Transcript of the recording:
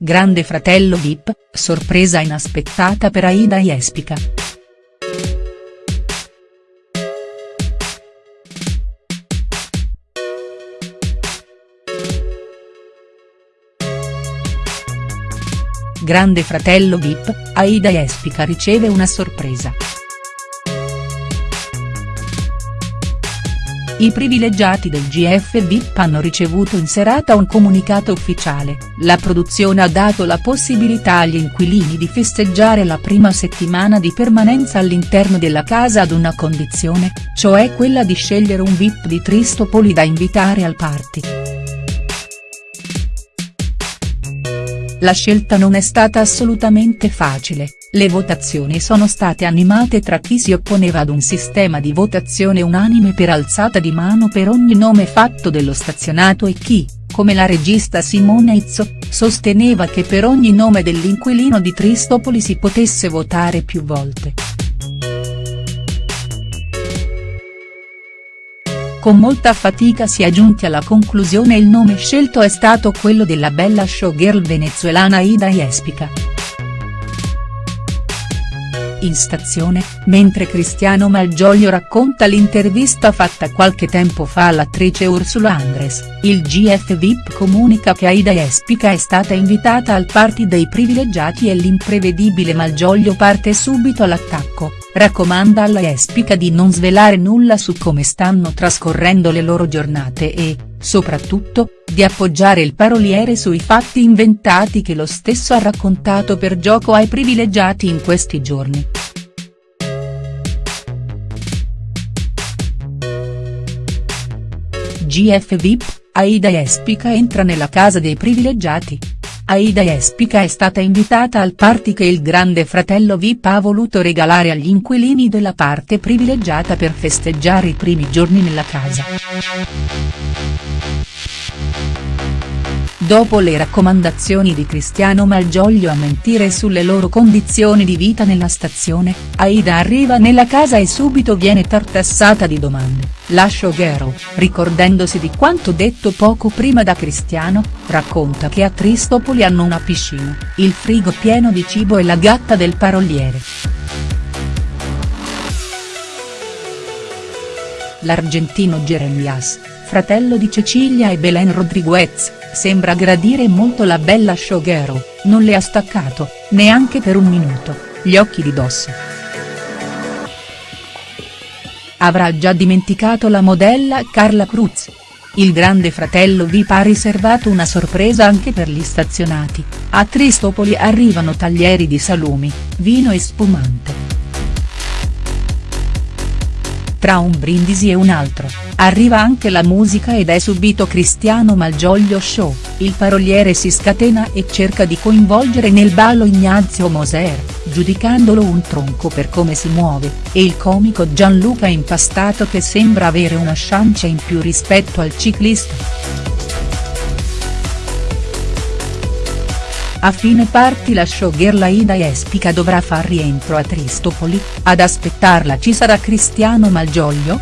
Grande fratello Vip, sorpresa inaspettata per Aida Jespica. Grande fratello Vip, Aida Jespica riceve una sorpresa. I privilegiati del GF VIP hanno ricevuto in serata un comunicato ufficiale, la produzione ha dato la possibilità agli inquilini di festeggiare la prima settimana di permanenza all'interno della casa ad una condizione, cioè quella di scegliere un VIP di Tristopoli da invitare al party. La scelta non è stata assolutamente facile, le votazioni sono state animate tra chi si opponeva ad un sistema di votazione unanime per alzata di mano per ogni nome fatto dello stazionato e chi, come la regista Simone Izzo, sosteneva che per ogni nome dell'inquilino di Tristopoli si potesse votare più volte. Con molta fatica si è giunti alla conclusione il nome scelto è stato quello della bella showgirl venezuelana Ida Jespica in stazione, mentre Cristiano Malgioglio racconta l'intervista fatta qualche tempo fa all'attrice Ursula Andres, il GF VIP comunica che Aida Espica è stata invitata al party dei privilegiati e l'imprevedibile Malgioglio parte subito all'attacco, raccomanda alla Espica di non svelare nulla su come stanno trascorrendo le loro giornate e, soprattutto, di appoggiare il paroliere sui fatti inventati che lo stesso ha raccontato per gioco ai privilegiati in questi giorni. GF VIP, Aida Espica entra nella casa dei privilegiati. Aida Espica è stata invitata al party che il grande fratello Vip ha voluto regalare agli inquilini della parte privilegiata per festeggiare i primi giorni nella casa. Dopo le raccomandazioni di Cristiano Malgioglio a mentire sulle loro condizioni di vita nella stazione, Aida arriva nella casa e subito viene tartassata di domande, la showgirl, ricordandosi di quanto detto poco prima da Cristiano, racconta che a Tristopoli hanno una piscina, il frigo pieno di cibo e la gatta del paroliere. L'argentino Jeremias, fratello di Cecilia e Belen Rodriguez, sembra gradire molto la bella showgirl, non le ha staccato, neanche per un minuto, gli occhi di dosso. Avrà già dimenticato la modella Carla Cruz. Il grande fratello VIP ha riservato una sorpresa anche per gli stazionati, a Tristopoli arrivano taglieri di salumi, vino e spumante. Tra un brindisi e un altro, arriva anche la musica ed è subito Cristiano Malgioglio Show, il paroliere si scatena e cerca di coinvolgere nel ballo Ignazio Moser, giudicandolo un tronco per come si muove, e il comico Gianluca Impastato che sembra avere una chance in più rispetto al ciclista. A fine party la showgirl Aida Espica dovrà far rientro a Tristopoli, ad aspettarla ci sarà Cristiano Malgioglio?.